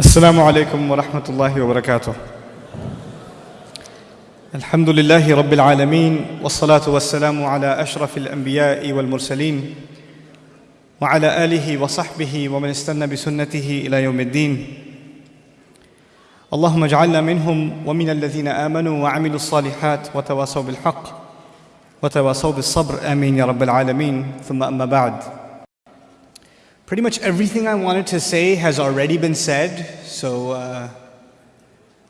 السلام عليكم ورحمة الله وبركاته. الحمد لله رب العالمين والصلاة والسلام على أشرف الأنبياء والمرسلين وعلى آله وصحبه ومن استنى بسنته إلى يوم الدين. اللهم اجعلنا منهم ومن الذين آمنوا وعملوا الصالحات وتواصوا بالحق وتواصوا بالصبر آمين يا رب العالمين ثم أما بعد. Pretty much everything I wanted to say has already been said, so uh,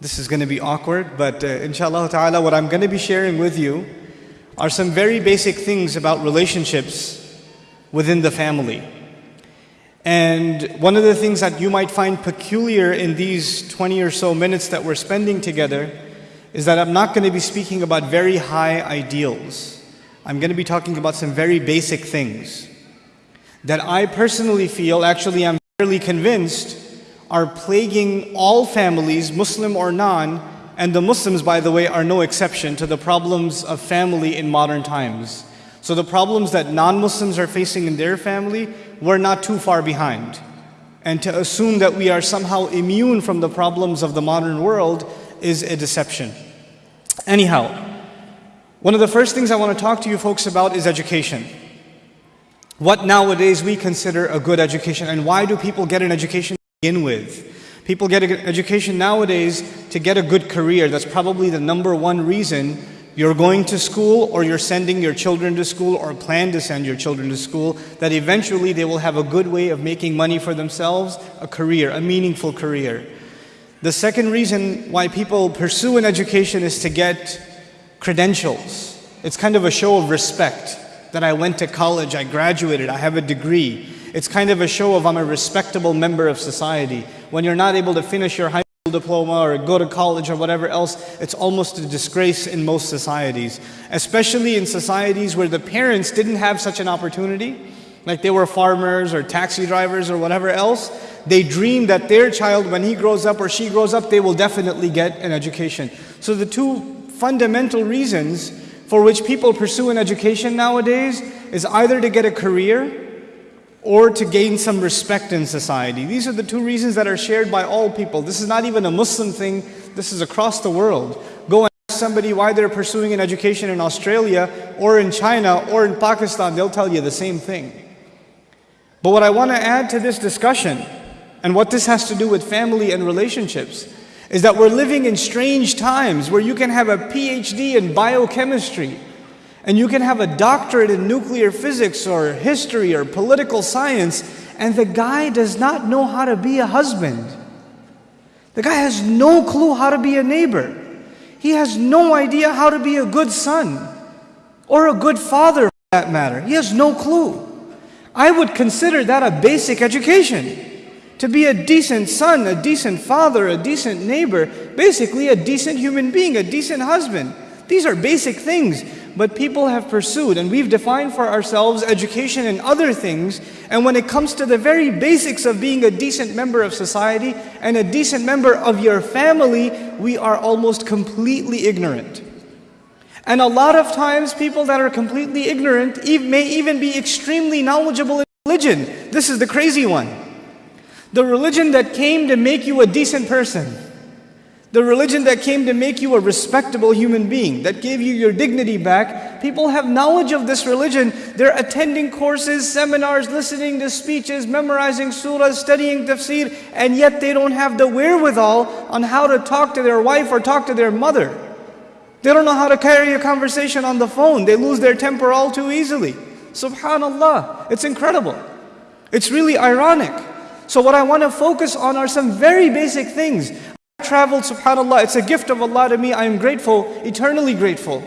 this is going to be awkward, but uh, inshallah ta'ala, what I'm going to be sharing with you are some very basic things about relationships within the family. And one of the things that you might find peculiar in these 20 or so minutes that we're spending together is that I'm not going to be speaking about very high ideals. I'm going to be talking about some very basic things that I personally feel, actually, I'm fairly convinced, are plaguing all families, Muslim or non, and the Muslims, by the way, are no exception to the problems of family in modern times. So, the problems that non Muslims are facing in their family, we're not too far behind. And to assume that we are somehow immune from the problems of the modern world is a deception. Anyhow, one of the first things I want to talk to you folks about is education what nowadays we consider a good education and why do people get an education to begin with? People get an education nowadays to get a good career. That's probably the number one reason you're going to school or you're sending your children to school or plan to send your children to school, that eventually they will have a good way of making money for themselves, a career, a meaningful career. The second reason why people pursue an education is to get credentials. It's kind of a show of respect that I went to college, I graduated, I have a degree. It's kind of a show of I'm a respectable member of society. When you're not able to finish your high school diploma or go to college or whatever else, it's almost a disgrace in most societies. Especially in societies where the parents didn't have such an opportunity, like they were farmers or taxi drivers or whatever else. They dream that their child, when he grows up or she grows up, they will definitely get an education. So the two fundamental reasons for which people pursue an education nowadays is either to get a career or to gain some respect in society. These are the two reasons that are shared by all people. This is not even a Muslim thing, this is across the world. Go and ask somebody why they're pursuing an education in Australia or in China or in Pakistan, they'll tell you the same thing. But what I want to add to this discussion and what this has to do with family and relationships is that we're living in strange times where you can have a PhD in biochemistry and you can have a doctorate in nuclear physics or history or political science, and the guy does not know how to be a husband. The guy has no clue how to be a neighbor. He has no idea how to be a good son or a good father for that matter. He has no clue. I would consider that a basic education to be a decent son, a decent father, a decent neighbor, basically a decent human being, a decent husband. These are basic things, but people have pursued, and we've defined for ourselves education and other things. And when it comes to the very basics of being a decent member of society and a decent member of your family, we are almost completely ignorant. And a lot of times, people that are completely ignorant may even be extremely knowledgeable in religion. This is the crazy one. The religion that came to make you a decent person. The religion that came to make you a respectable human being, that gave you your dignity back. People have knowledge of this religion. They're attending courses, seminars, listening to speeches, memorizing surahs, studying tafsir, and yet they don't have the wherewithal on how to talk to their wife or talk to their mother. They don't know how to carry a conversation on the phone. They lose their temper all too easily. Subhanallah. It's incredible. It's really ironic. So what I want to focus on are some very basic things. I traveled, subhanAllah, it's a gift of Allah to me. I am grateful, eternally grateful,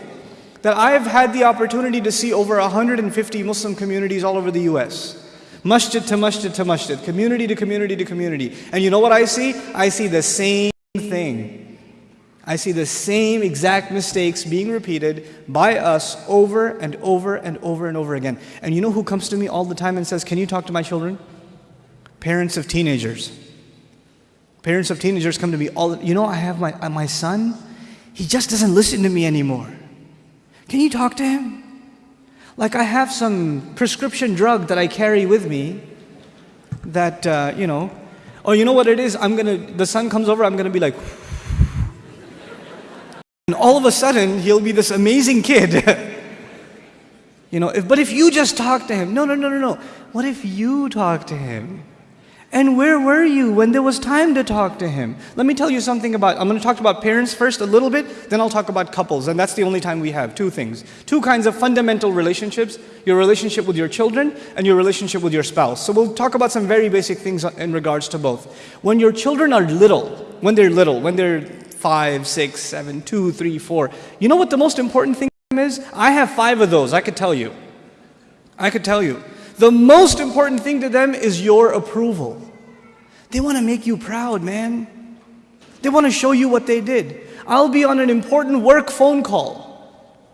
that I have had the opportunity to see over 150 Muslim communities all over the US. Masjid to masjid to masjid, community to community to community. And you know what I see? I see the same thing. I see the same exact mistakes being repeated by us over and over and over and over again. And you know who comes to me all the time and says, Can you talk to my children? Parents of teenagers. Parents of teenagers come to me all you know I have my uh, my son, he just doesn't listen to me anymore. Can you talk to him? Like I have some prescription drug that I carry with me that uh, you know Or you know what it is? I'm gonna, the son comes over, I'm gonna be like, and all of a sudden, he'll be this amazing kid. you know, if, but if you just talk to him, no, no, no, no, no. What if you talk to him? And where were you when there was time to talk to him? Let me tell you something about, I'm going to talk about parents first a little bit, then I'll talk about couples. And that's the only time we have. Two things. Two kinds of fundamental relationships your relationship with your children and your relationship with your spouse. So we'll talk about some very basic things in regards to both. When your children are little, when they're little, when they're five, six, seven, two, three, four, you know what the most important thing is? I have five of those, I could tell you. I could tell you. The most important thing to them is your approval. They want to make you proud, man. They want to show you what they did. I'll be on an important work phone call.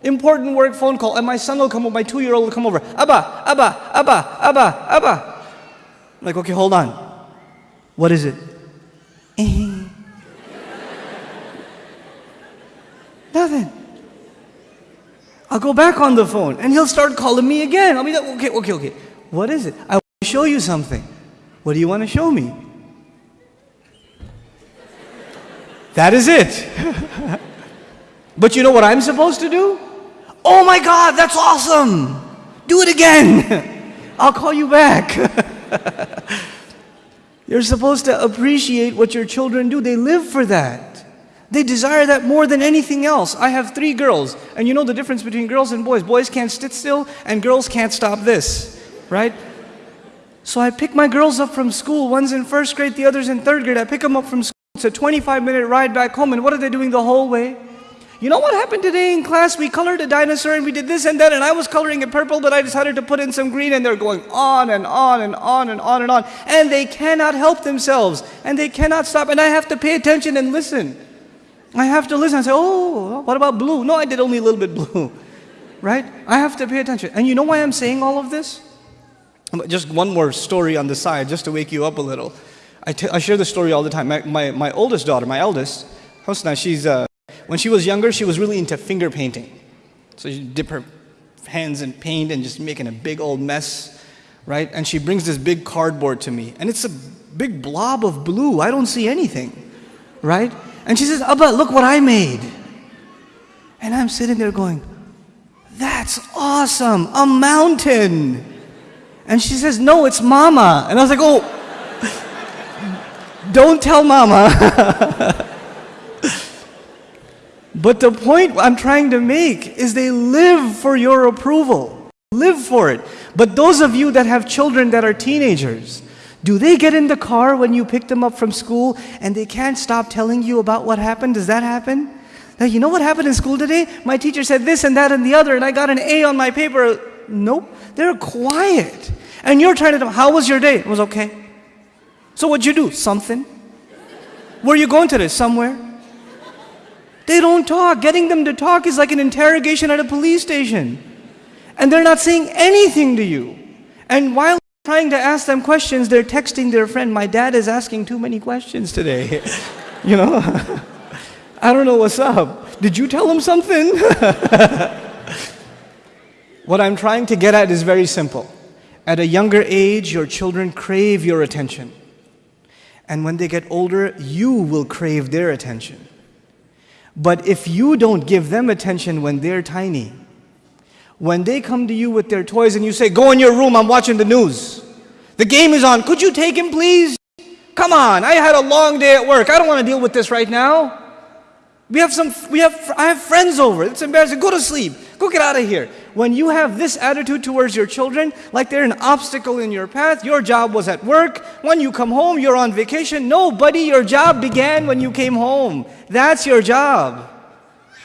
Important work phone call, and my son will come over, my two-year-old will come over. Abba, Abba, Abba, Abba, Abba. I'm like, okay, hold on. What is it? Nothing. I'll go back on the phone and he'll start calling me again. I'll be like, okay, okay, okay. What is it? I want to show you something. What do you want to show me? That is it. but you know what I'm supposed to do? Oh my God, that's awesome. Do it again. I'll call you back. You're supposed to appreciate what your children do. They live for that. They desire that more than anything else. I have three girls, and you know the difference between girls and boys. Boys can't sit still, and girls can't stop this right? So I pick my girls up from school. One's in first grade, the other's in third grade. I pick them up from school. It's a 25 minute ride back home. And what are they doing the whole way? You know what happened today in class? We colored a dinosaur and we did this and that, and I was coloring it purple, but I decided to put in some green, and they're going on and on and on and on and on. And they cannot help themselves, and they cannot stop. And I have to pay attention and listen. I have to listen I say, oh, what about blue? No, I did only a little bit blue. Right? I have to pay attention. And you know why I'm saying all of this? Just one more story on the side, just to wake you up a little. I, I share this story all the time. My, my, my oldest daughter, my eldest, Hosna, she's, uh, when she was younger, she was really into finger painting. So she dip her hands in paint and just making a big old mess, right? And she brings this big cardboard to me, and it's a big blob of blue. I don't see anything, right? And she says, Abba, look what I made. And I'm sitting there going, that's awesome, a mountain. And she says, No, it's mama. And I was like, Oh, don't tell mama. but the point I'm trying to make is they live for your approval. Live for it. But those of you that have children that are teenagers, do they get in the car when you pick them up from school and they can't stop telling you about what happened? Does that happen? Now, you know what happened in school today? My teacher said this and that and the other, and I got an A on my paper. Nope. They're quiet. And you're trying to tell how was your day? It was okay. So what'd you do? Something. Where are you going today? Somewhere. They don't talk. Getting them to talk is like an interrogation at a police station. And they're not saying anything to you. And while trying to ask them questions, they're texting their friend, my dad is asking too many questions today. you know? I don't know what's up. Did you tell him something? What I'm trying to get at is very simple. At a younger age, your children crave your attention. And when they get older, you will crave their attention. But if you don't give them attention when they're tiny, when they come to you with their toys and you say, Go in your room, I'm watching the news. The game is on. Could you take him, please? Come on, I had a long day at work. I don't want to deal with this right now. We have some, we have, I have friends over. It's embarrassing. Go to sleep. Go get out of here. When you have this attitude towards your children, like they're an obstacle in your path, your job was at work. When you come home, you're on vacation. No, buddy, your job began when you came home. That's your job.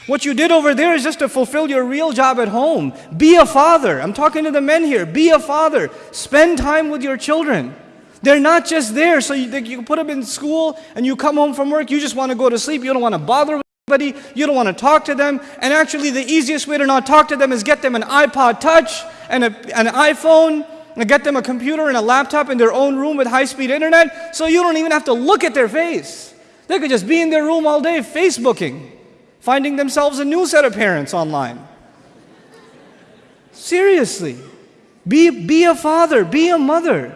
What you did over there is just to fulfill your real job at home. Be a father. I'm talking to the men here. Be a father. Spend time with your children. They're not just there so you, you put them in school and you come home from work, you just want to go to sleep, you don't want to bother Anybody, you don't want to talk to them, and actually the easiest way to not talk to them is get them an iPod Touch and a, an iPhone, and get them a computer and a laptop in their own room with high-speed internet, so you don't even have to look at their face. They could just be in their room all day Facebooking, finding themselves a new set of parents online. Seriously, be, be a father, be a mother.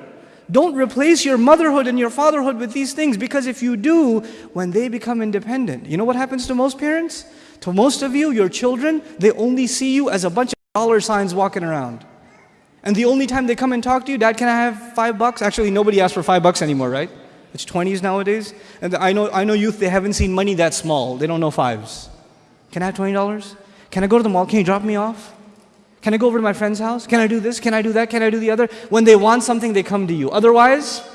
Don't replace your motherhood and your fatherhood with these things because if you do, when they become independent, you know what happens to most parents? To most of you, your children, they only see you as a bunch of dollar signs walking around. And the only time they come and talk to you, Dad, can I have five bucks? Actually, nobody asks for five bucks anymore, right? It's 20s nowadays. And I know, I know youth, they haven't seen money that small. They don't know fives. Can I have $20? Can I go to the mall? Can you drop me off? Can I go over to my friend's house? Can I do this? Can I do that? Can I do the other? When they want something, they come to you. Otherwise,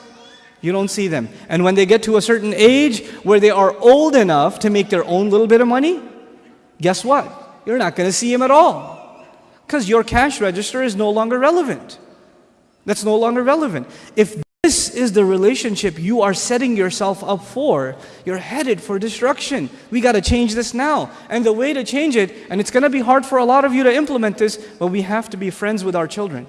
you don't see them. And when they get to a certain age where they are old enough to make their own little bit of money, guess what? You're not going to see them at all. Because your cash register is no longer relevant. That's no longer relevant. If this is the relationship you are setting yourself up for. You're headed for destruction. We got to change this now. And the way to change it, and it's going to be hard for a lot of you to implement this, but we have to be friends with our children.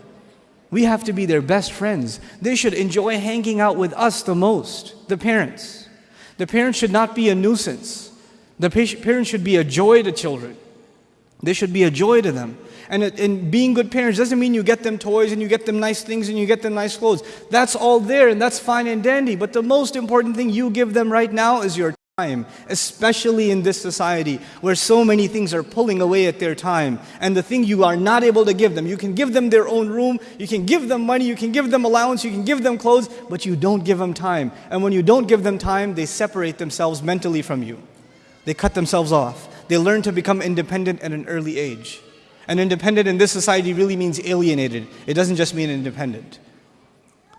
We have to be their best friends. They should enjoy hanging out with us the most, the parents. The parents should not be a nuisance. The parents should be a joy to children. They should be a joy to them. And, and being good parents doesn't mean you get them toys and you get them nice things and you get them nice clothes. That's all there and that's fine and dandy. But the most important thing you give them right now is your time, especially in this society where so many things are pulling away at their time. And the thing you are not able to give them, you can give them their own room, you can give them money, you can give them allowance, you can give them clothes, but you don't give them time. And when you don't give them time, they separate themselves mentally from you. They cut themselves off. They learn to become independent at an early age. And independent in this society really means alienated. It doesn't just mean independent.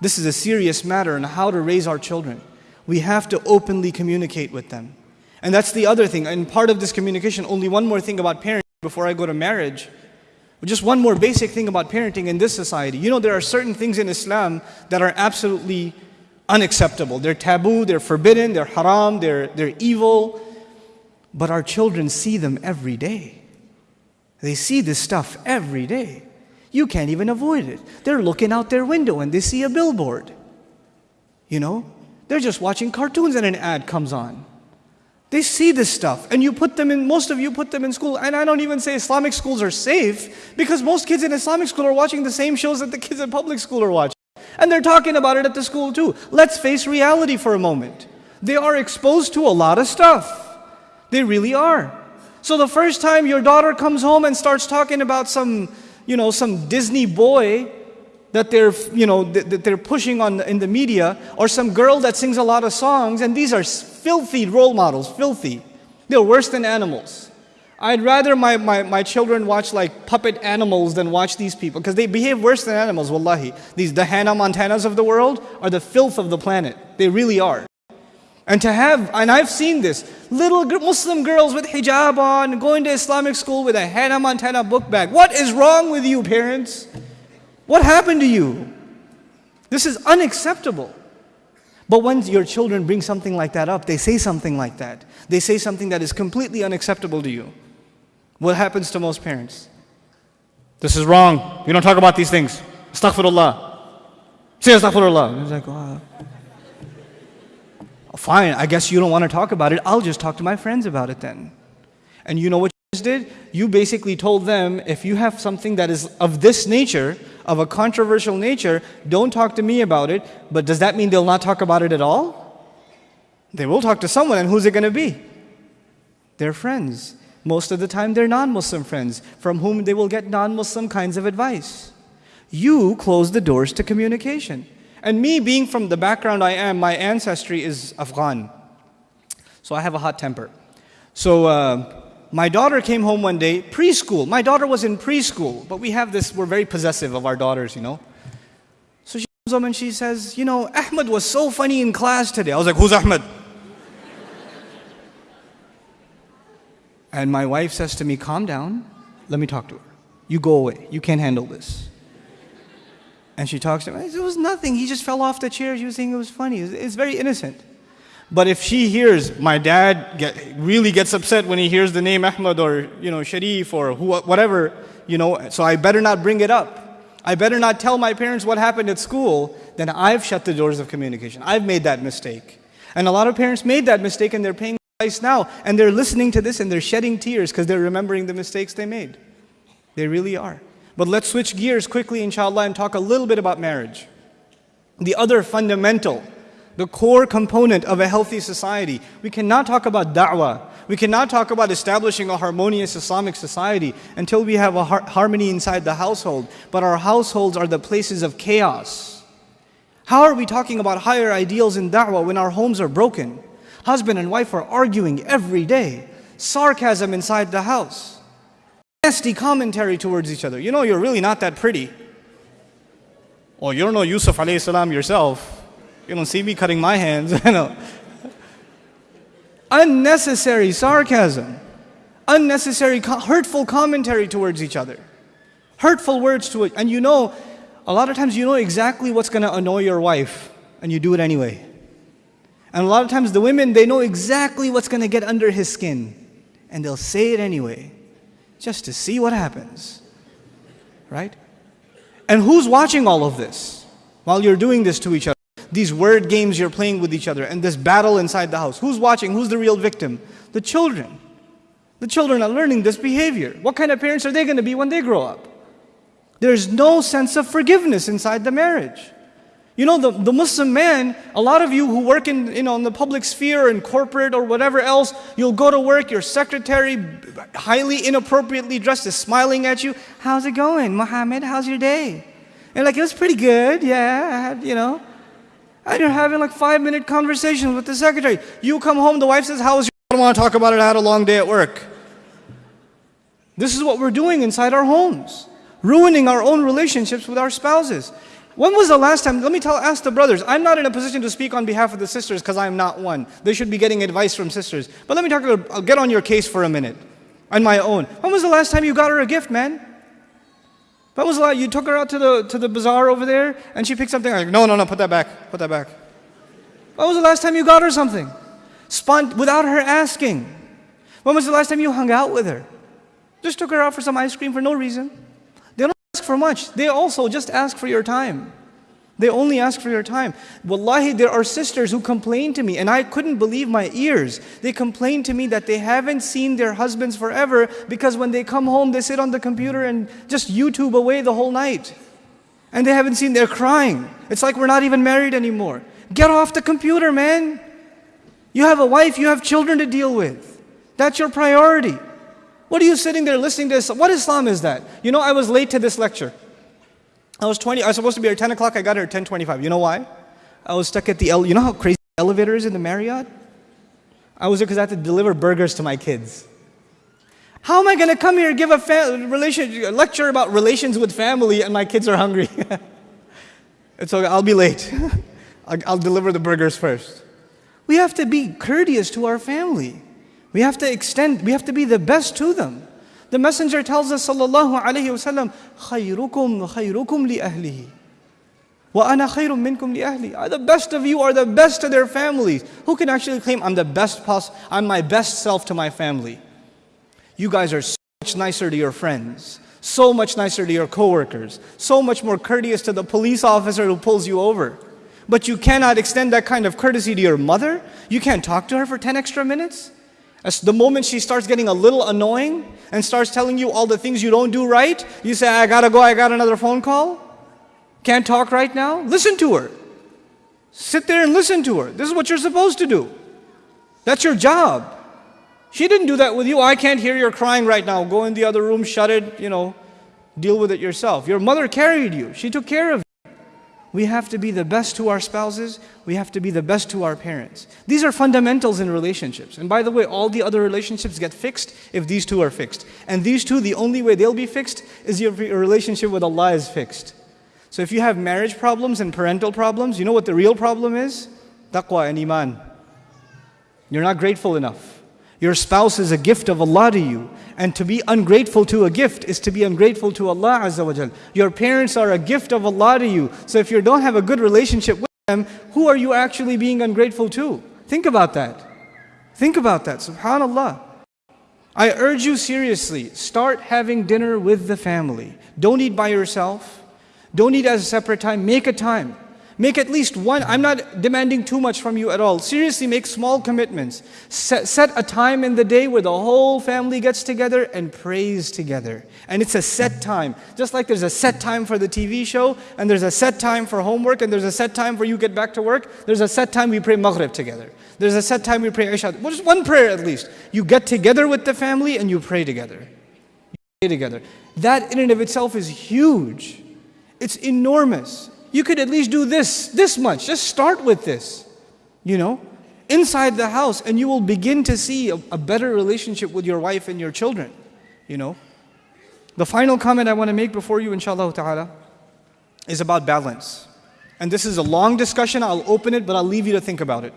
This is a serious matter in how to raise our children. We have to openly communicate with them. And that's the other thing. And part of this communication, only one more thing about parenting before I go to marriage. Just one more basic thing about parenting in this society. You know, there are certain things in Islam that are absolutely unacceptable. They're taboo, they're forbidden, they're haram, they're, they're evil. But our children see them every day. They see this stuff every day. You can't even avoid it. They're looking out their window and they see a billboard. You know, they're just watching cartoons and an ad comes on. They see this stuff, and you put them in, most of you put them in school. And I don't even say Islamic schools are safe because most kids in Islamic school are watching the same shows that the kids in public school are watching. And they're talking about it at the school too. Let's face reality for a moment. They are exposed to a lot of stuff. They really are. So the first time your daughter comes home and starts talking about some, you know, some Disney boy that they're, you know, that they're pushing on in the media, or some girl that sings a lot of songs, and these are filthy role models, filthy. They're worse than animals. I'd rather my, my, my children watch like puppet animals than watch these people because they behave worse than animals, wallahi. These the Hannah Montanas of the world are the filth of the planet. They really are. And to have, and I've seen this, little Muslim girls with hijab on, going to Islamic school with a Hannah Montana book bag. What is wrong with you, parents? What happened to you? This is unacceptable. But when your children bring something like that up, they say something like that. They say something that is completely unacceptable to you. What happens to most parents? This is wrong. You don't talk about these things. Astaghfirullah. Say astaghfirullah. It's like, wow. Fine, I guess you don't want to talk about it. I'll just talk to my friends about it then. And you know what you did? You basically told them if you have something that is of this nature, of a controversial nature, don't talk to me about it. But does that mean they'll not talk about it at all? They will talk to someone, and who's it going to be? Their friends. Most of the time, they're non Muslim friends from whom they will get non Muslim kinds of advice. You close the doors to communication. And me being from the background I am, my ancestry is Afghan. So I have a hot temper. So uh, my daughter came home one day, preschool. My daughter was in preschool, but we have this, we're very possessive of our daughters, you know. So she comes home and she says, You know, Ahmed was so funny in class today. I was like, Who's Ahmed? and my wife says to me, Calm down, let me talk to her. You go away, you can't handle this. And she talks to him. It was nothing. He just fell off the chair. She was saying it was funny. It's very innocent. But if she hears my dad get, really gets upset when he hears the name Ahmad or you know Sharif or who, whatever, you know, so I better not bring it up. I better not tell my parents what happened at school. Then I've shut the doors of communication. I've made that mistake, and a lot of parents made that mistake, and they're paying price now. And they're listening to this and they're shedding tears because they're remembering the mistakes they made. They really are. But let's switch gears quickly, inshallah, and talk a little bit about marriage. the other fundamental, the core component of a healthy society. We cannot talk about da'wah. We cannot talk about establishing a harmonious Islamic society until we have a har- harmony inside the household. But our households are the places of chaos. How are we talking about higher ideals in da'wah when our homes are broken? Husband and wife are arguing every day. Sarcasm inside the house. Nasty commentary towards each other. You know, you're really not that pretty. Oh, well, you don't know Yusuf alayhi salam yourself. You don't see me cutting my hands. you know. Unnecessary sarcasm. Unnecessary, co- hurtful commentary towards each other. Hurtful words to it. And you know, a lot of times you know exactly what's going to annoy your wife, and you do it anyway. And a lot of times the women, they know exactly what's going to get under his skin, and they'll say it anyway, just to see what happens. Right? And who's watching all of this while you're doing this to each other? These word games you're playing with each other and this battle inside the house. Who's watching? Who's the real victim? The children. The children are learning this behavior. What kind of parents are they going to be when they grow up? There's no sense of forgiveness inside the marriage. You know, the, the Muslim man, a lot of you who work in, you know, in the public sphere and corporate or whatever else, you'll go to work, your secretary, highly inappropriately dressed, is smiling at you. How's it going, Mohammed? How's your day? And like, it was pretty good, yeah, I had, you know. And you're having like five minute conversations with the secretary. You come home, the wife says, How was your I don't want to talk about it, I had a long day at work. This is what we're doing inside our homes, ruining our own relationships with our spouses. When was the last time? Let me tell, ask the brothers. I'm not in a position to speak on behalf of the sisters because I'm not one. They should be getting advice from sisters. But let me talk. I'll get on your case for a minute, on my own. When was the last time you got her a gift, man? When was the last you took her out to the to the bazaar over there and she picked something? Like, no, no, no, put that back. Put that back. When was the last time you got her something? Spont without her asking. When was the last time you hung out with her? Just took her out for some ice cream for no reason for much. They also just ask for your time. They only ask for your time. Wallahi, there are sisters who complain to me, and I couldn't believe my ears. They complain to me that they haven't seen their husbands forever because when they come home, they sit on the computer and just YouTube away the whole night. And they haven't seen, they're crying. It's like we're not even married anymore. Get off the computer, man. You have a wife, you have children to deal with. That's your priority. What are you sitting there listening to? What Islam is that? You know, I was late to this lecture. I was 20, I was supposed to be here at 10 o'clock, I got here at 10.25. You know why? I was stuck at the, you know how crazy the elevator is in the Marriott? I was there because I had to deliver burgers to my kids. How am I going to come here and give a, relation, lecture about relations with family and my kids are hungry? it's okay, I'll be late. I'll deliver the burgers first. We have to be courteous to our family. We have to extend, we have to be the best to them. The messenger tells us, sallallahu alayhi wasallam, خيركم خيركم لأهله وأنا خير منكم لأهلي. The best of you are the best to their families. Who can actually claim, I'm the best pos- I'm my best self to my family? You guys are so much nicer to your friends, so much nicer to your coworkers, so much more courteous to the police officer who pulls you over. But you cannot extend that kind of courtesy to your mother? You can't talk to her for 10 extra minutes? As the moment she starts getting a little annoying and starts telling you all the things you don't do right, you say, I gotta go, I got another phone call. Can't talk right now. Listen to her. Sit there and listen to her. This is what you're supposed to do. That's your job. She didn't do that with you. I can't hear your crying right now. Go in the other room, shut it, you know, deal with it yourself. Your mother carried you, she took care of you. We have to be the best to our spouses. We have to be the best to our parents. These are fundamentals in relationships. And by the way, all the other relationships get fixed if these two are fixed. And these two, the only way they'll be fixed is your relationship with Allah is fixed. So if you have marriage problems and parental problems, you know what the real problem is? Taqwa and Iman. You're not grateful enough. Your spouse is a gift of Allah to you. And to be ungrateful to a gift is to be ungrateful to Allah Azza wa Jal. Your parents are a gift of Allah to you. So if you don't have a good relationship with them, who are you actually being ungrateful to? Think about that. Think about that. Subhanallah. I urge you seriously, start having dinner with the family. Don't eat by yourself. Don't eat at a separate time. Make a time. Make at least one, I'm not demanding too much from you at all. Seriously, make small commitments. Set, set, a time in the day where the whole family gets together and prays together. And it's a set time. Just like there's a set time for the TV show, and there's a set time for homework, and there's a set time for you get back to work, there's a set time we pray Maghrib together. There's a set time we pray Isha. Well, just one prayer at least. You get together with the family and you pray together. You pray together. That in and of itself is huge. It's enormous You could at least do this, this much. Just start with this, you know, inside the house, and you will begin to see a, a better relationship with your wife and your children, you know. The final comment I want to make before you, inshallah ta'ala, is about balance. And this is a long discussion. I'll open it, but I'll leave you to think about it.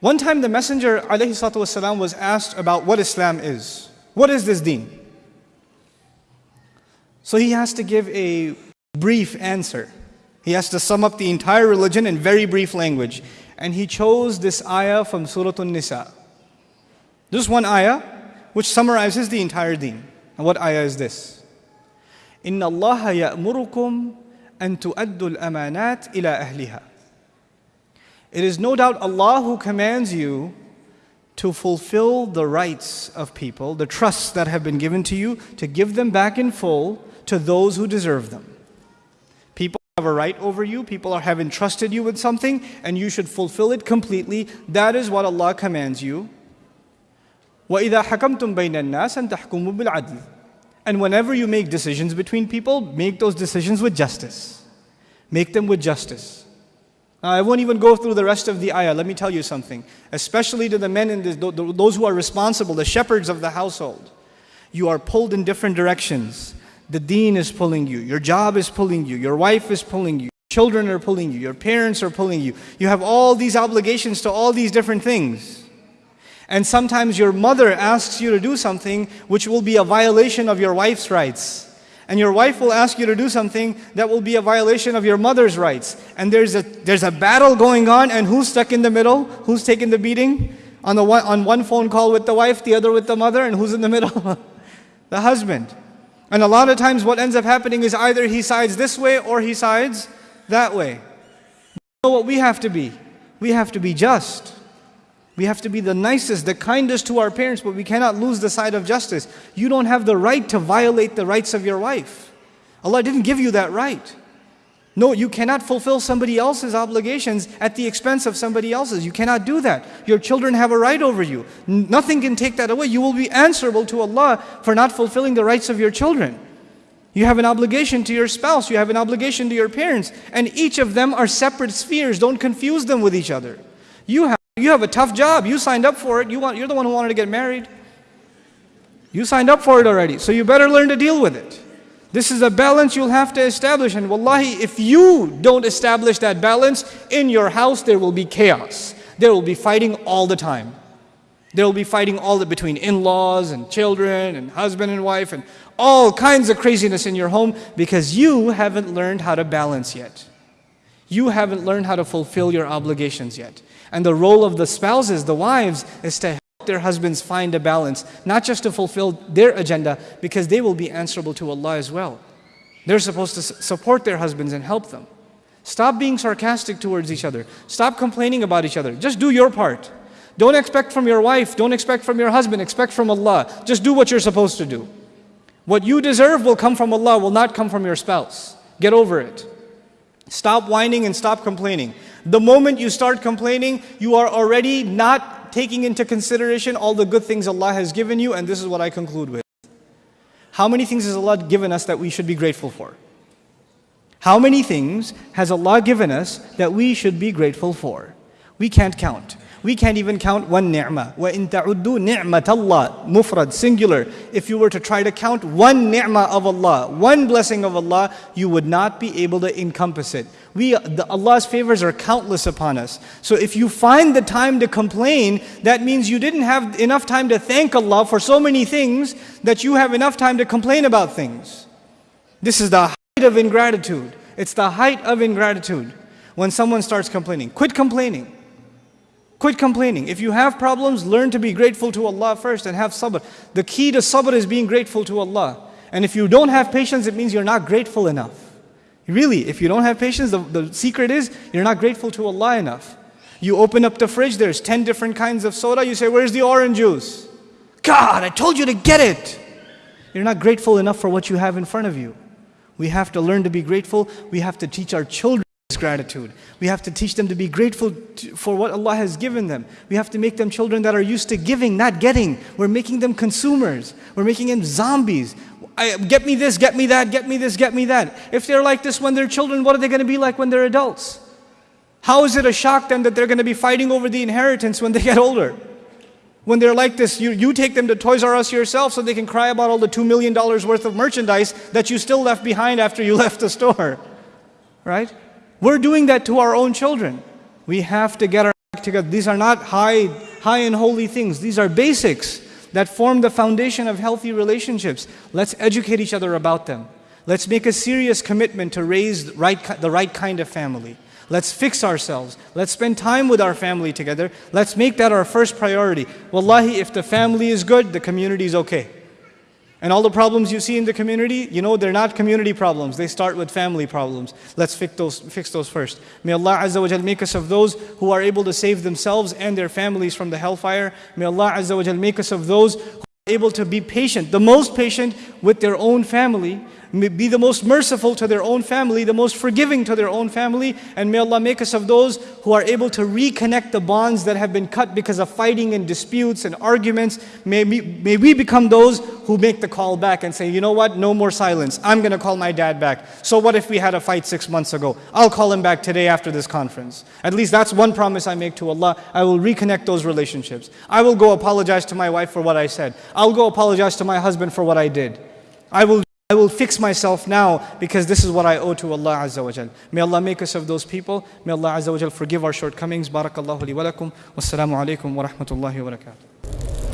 One time the Messenger والسلام, was asked about what Islam is. What is this deen? So he has to give a brief answer. He has to sum up the entire religion in very brief language. And he chose this ayah from Surah An-Nisa. This one ayah which summarizes the entire deen. And what ayah is this? إِنَّ اللَّهَ يَأْمُرُكُمْ أَن تُؤَدُّوا الْأَمَانَاتِ إِلَى أَهْلِهَا It is no doubt Allah who commands you to fulfill the rights of people, the trusts that have been given to you, to give them back in full to those who deserve them have a right over you, people are, have entrusted you with something, and you should fulfill it completely. That is what Allah commands you. وَإِذَا حَكَمْتُمْ بَيْنَ النَّاسِ أَن تَحْكُمُوا بِالْعَدْلِ And whenever you make decisions between people, make those decisions with justice. Make them with justice. Now, I won't even go through the rest of the ayah. Let me tell you something. Especially to the men and those who are responsible, the shepherds of the household. You are pulled in different directions. The deen is pulling you, your job is pulling you, your wife is pulling you, children are pulling you, your parents are pulling you. You have all these obligations to all these different things. And sometimes your mother asks you to do something which will be a violation of your wife's rights. And your wife will ask you to do something that will be a violation of your mother's rights. And there's a, there's a battle going on, and who's stuck in the middle? Who's taking the beating? On, the one, on one phone call with the wife, the other with the mother, and who's in the middle? the husband. And a lot of times what ends up happening is either he sides this way or he sides that way. You know what we have to be? We have to be just. We have to be the nicest, the kindest to our parents, but we cannot lose the side of justice. You don't have the right to violate the rights of your wife. Allah didn't give you that right. No, you cannot fulfill somebody else's obligations at the expense of somebody else's. You cannot do that. Your children have a right over you. Nothing can take that away. You will be answerable to Allah for not fulfilling the rights of your children. You have an obligation to your spouse, you have an obligation to your parents, and each of them are separate spheres. Don't confuse them with each other. You have, you have a tough job. You signed up for it. You want, you're the one who wanted to get married. You signed up for it already, so you better learn to deal with it. This is a balance you'll have to establish. And wallahi, if you don't establish that balance, in your house there will be chaos. There will be fighting all the time. There will be fighting all the, between in-laws and children and husband and wife and all kinds of craziness in your home because you haven't learned how to balance yet. You haven't learned how to fulfill your obligations yet. And the role of the spouses, the wives, is to their husbands find a balance, not just to fulfill their agenda, because they will be answerable to Allah as well. They're supposed to support their husbands and help them. Stop being sarcastic towards each other. Stop complaining about each other. Just do your part. Don't expect from your wife, don't expect from your husband, expect from Allah. Just do what you're supposed to do. What you deserve will come from Allah, will not come from your spouse. Get over it. Stop whining and stop complaining. The moment you start complaining, you are already not taking into consideration all the good things Allah has given you, and this is what I conclude with. How many things has Allah given us that we should be grateful for? How many things has Allah given us that we should be grateful for? We can't count. We can't even count one ni'mah. وَإِن تَعُدُّوا نِعْمَةَ اللَّهِ Mufrad, singular. If you were to try to count one ni'mah of Allah, one blessing of Allah, you would not be able to encompass it. We, the, Allah's favors are countless upon us. So if you find the time to complain, that means you didn't have enough time to thank Allah for so many things that you have enough time to complain about things. This is the height of ingratitude. It's the height of ingratitude when someone starts complaining. Quit complaining. Quit complaining. If you have problems, learn to be grateful to Allah first and have sabr. The key to sabr is being grateful to Allah. And if you don't have patience, it means you're not grateful enough. Really, if you don't have patience, the, the secret is you're not grateful to Allah enough. You open up the fridge, there's 10 different kinds of soda. You say, Where's the orange juice? God, I told you to get it. You're not grateful enough for what you have in front of you. We have to learn to be grateful. We have to teach our children gratitude. We have to teach them to be grateful to, for what Allah has given them. We have to make them children that are used to giving, not getting. We're making them consumers. We're making them zombies. I, get me this, get me that, get me this, get me that. If they're like this when they're children, what are they going to be like when they're adults? How is it a shock then that they're going to be fighting over the inheritance when they get older? When they're like this, you, you take them to Toys R Us yourself so they can cry about all the $2 million worth of merchandise that you still left behind after you left the store. Right? We're doing that to our own children. We have to get our act together. These are not high, high and holy things. These are basics that form the foundation of healthy relationships. Let's educate each other about them. Let's make a serious commitment to raise right, the right kind of family. Let's fix ourselves. Let's spend time with our family together. Let's make that our first priority. Wallahi, if the family is good, the community is okay. And all the problems you see in the community, you know, they're not community problems. They start with family problems. Let's fix those, fix those first. May Allah Azza wa Jal make us of those who are able to save themselves and their families from the hellfire. May Allah Azza wa Jal make us of those who are able to be patient, the most patient with their own family be the most merciful to their own family, the most forgiving to their own family, and may Allah make us of those who are able to reconnect the bonds that have been cut because of fighting and disputes and arguments. May we, may we become those who make the call back and say, you know what, no more silence. I'm going to call my dad back. So what if we had a fight six months ago? I'll call him back today after this conference. At least that's one promise I make to Allah. I will reconnect those relationships. I will go apologize to my wife for what I said. I'll go apologize to my husband for what I did. I will I will fix myself now because this is what I owe to Allah Azza wa Jal. May Allah make us of those people. May Allah Azza wa Jal forgive our shortcomings. Barakallahu li wa lakum. Wassalamu alaikum wa rahmatullahi wa barakatuh.